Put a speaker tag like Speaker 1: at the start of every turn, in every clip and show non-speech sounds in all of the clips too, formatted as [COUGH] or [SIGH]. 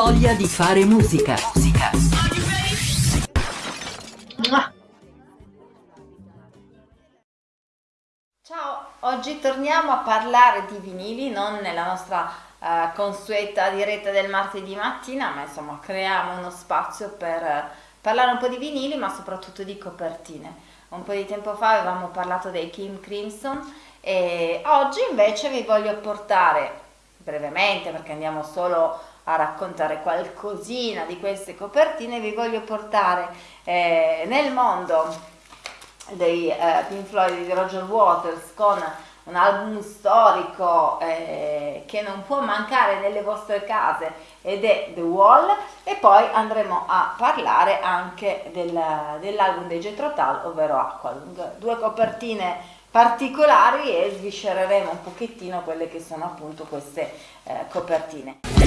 Speaker 1: voglia di fare musica. Musica.
Speaker 2: Ciao, oggi torniamo a parlare di vinili, non nella nostra uh, consueta diretta del martedì mattina, ma insomma creiamo uno spazio per uh, parlare un po' di vinili, ma soprattutto di copertine. Un po' di tempo fa avevamo parlato dei Kim Crimson e oggi invece vi voglio portare brevemente, perché andiamo solo a raccontare qualcosina di queste copertine, vi voglio portare eh, nel mondo dei eh, Pink Floyd di Roger Waters con un album storico eh, che non può mancare nelle vostre case ed è The Wall. E poi andremo a parlare anche del, dell'album dei Jethro Tull ovvero Aqualung. Due copertine particolari e sviscereremo un pochettino quelle che sono appunto queste eh, copertine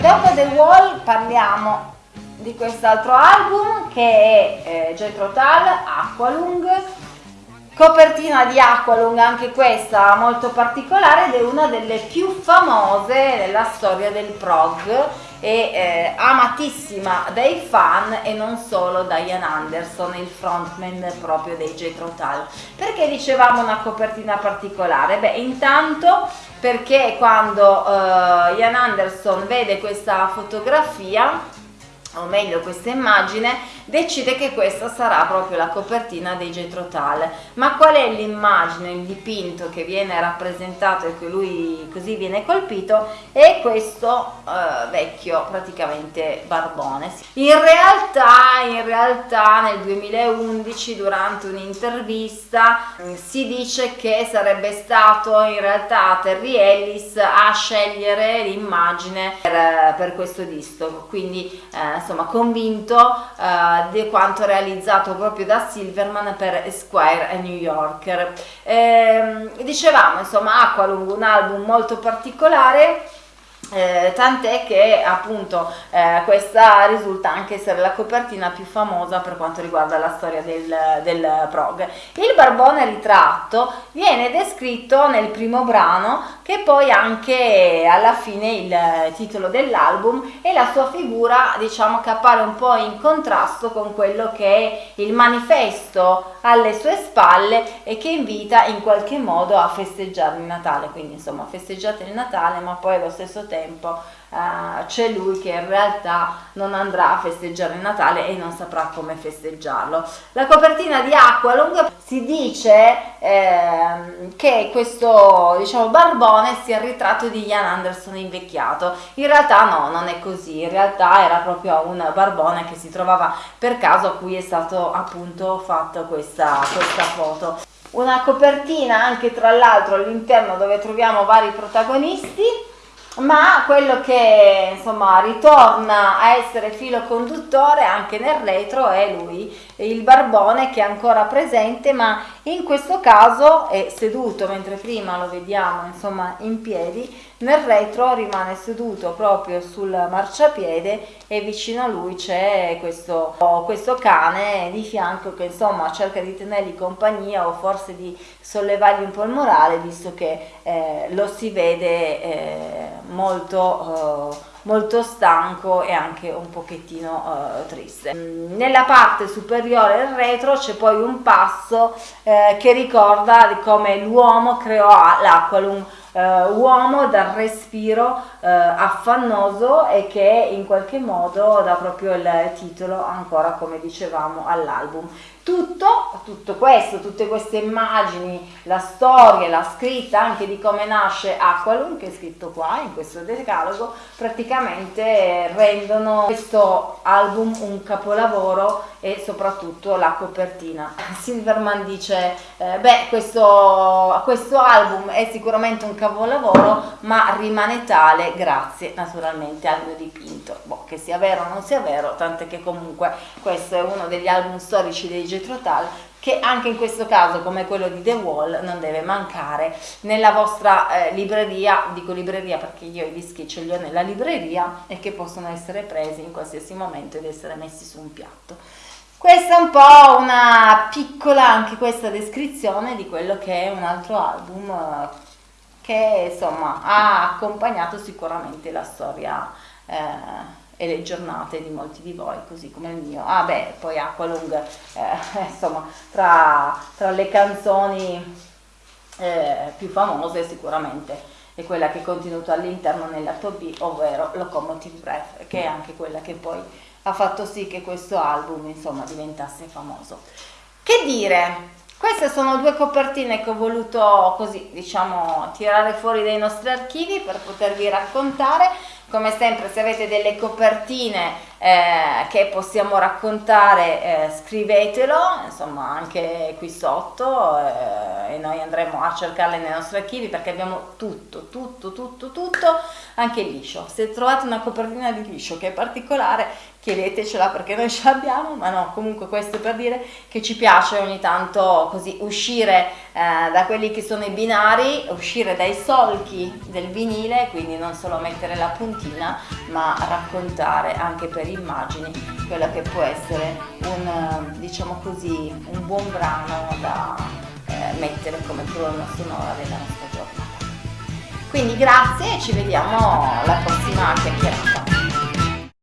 Speaker 2: Dopo The Wall parliamo di quest'altro album che è eh, Tull, Aqualung, copertina di Aqualung anche questa molto particolare ed è una delle più famose nella storia del prog e eh, amatissima dai fan e non solo da Ian Anderson, il frontman proprio dei Jethro Tull. Perché dicevamo una copertina particolare? Beh, intanto perché quando uh, Ian Anderson vede questa fotografia o meglio questa immagine, decide che questa sarà proprio la copertina dei Jethro Tull. Ma qual è l'immagine, il dipinto che viene rappresentato e che lui così viene colpito? È questo eh, vecchio praticamente barbone. In realtà, in realtà nel 2011 durante un'intervista mm, si dice che sarebbe stato in realtà Terry Ellis a scegliere l'immagine per, per, questo disco, quindi eh, insomma convinto uh, di quanto realizzato proprio da Silverman per Esquire e New Yorker. Eh, dicevamo insomma Aqualung un album molto particolare eh, tant'è che appunto eh, questa risulta anche essere la copertina più famosa per quanto riguarda la storia del, del prog. Il barbone ritratto viene descritto nel primo brano che poi anche alla fine il titolo dell'album e la sua figura diciamo che appare un po' in contrasto con quello che è il manifesto alle sue spalle e che invita in qualche modo a festeggiare il Natale, quindi insomma festeggiate il Natale ma poi allo stesso tempo tempo uh, c'è lui che in realtà non andrà a festeggiare il Natale e non saprà come festeggiarlo. La copertina di Aqualung si dice eh, che questo diciamo barbone sia il ritratto di Ian Anderson invecchiato. In realtà no, non è così, in realtà era proprio un barbone che si trovava per caso a cui è stato appunto fatto questa, questa foto una copertina anche tra l'altro all'interno dove troviamo vari protagonisti ma quello che insomma ritorna a essere filo conduttore anche nel retro è lui, il barbone che è ancora presente ma in questo caso è seduto mentre prima lo vediamo insomma in piedi nel retro rimane seduto proprio sul marciapiede e vicino a lui c'è questo, questo cane di fianco che insomma cerca di tenergli compagnia o forse di sollevargli un po' il morale visto che eh, lo si vede eh, molto, eh, molto stanco e anche un pochettino eh, triste. Nella parte superiore del retro c'è poi un passo eh, che ricorda come l'uomo creò l'Aqualum Uh, uomo dal respiro uh, affannoso e che in qualche modo dà proprio il titolo ancora come dicevamo all'album tutto, tutto questo, tutte queste immagini, la storia, la scritta anche di come nasce Aqualum, che è scritto qua in questo decalogo, praticamente rendono questo album un capolavoro e soprattutto la copertina. [LAUGHS] Silverman dice, eh, beh, questo, questo album è sicuramente un capolavoro, ma rimane tale grazie naturalmente al mio dipinto. Boh, che sia vero o non sia vero, tant'è che comunque questo è uno degli album storici dei Jethro Tull che anche in questo caso come quello di The Wall non deve mancare nella vostra eh, libreria, dico libreria perché io i dischi ce li ho nella libreria e che possono essere presi in qualsiasi momento ed essere messi su un piatto. questa è un po' una piccola anche questa descrizione di quello che è un altro album eh, che insomma ha accompagnato sicuramente la storia eh, e le giornate di molti di voi, così come il mio. Ah beh, poi Aqualung, [LAUGHS] eh, insomma, tra, tra, le canzoni eh, più famose sicuramente è quella che è contenuta all'interno nell'atto B, ovvero Locomotive Breath, che è anche quella che poi ha fatto sì che questo album insomma diventasse famoso. Che dire? Queste sono due copertine che ho voluto così diciamo tirare fuori dai nostri archivi per potervi raccontare. Come sempre se avete delle copertine eh, che possiamo raccontare eh, scrivetelo insomma anche qui sotto eh, e noi andremo a cercarle nei nostri archivi perché abbiamo tutto tutto tutto tutto anche liscio. Se trovate una copertina di liscio che è particolare chiedetecela perché noi ce l'abbiamo, ma no, comunque questo per dire che ci piace ogni tanto così uscire eh, da quelli che sono i binari, uscire dai solchi del vinile, quindi non solo mettere la puntina, ma raccontare anche per immagini quello che può essere un, diciamo così, un buon brano da eh, mettere come colonna sonora della nostra giornata. Quindi grazie e ci vediamo alla prossima chiacchierata.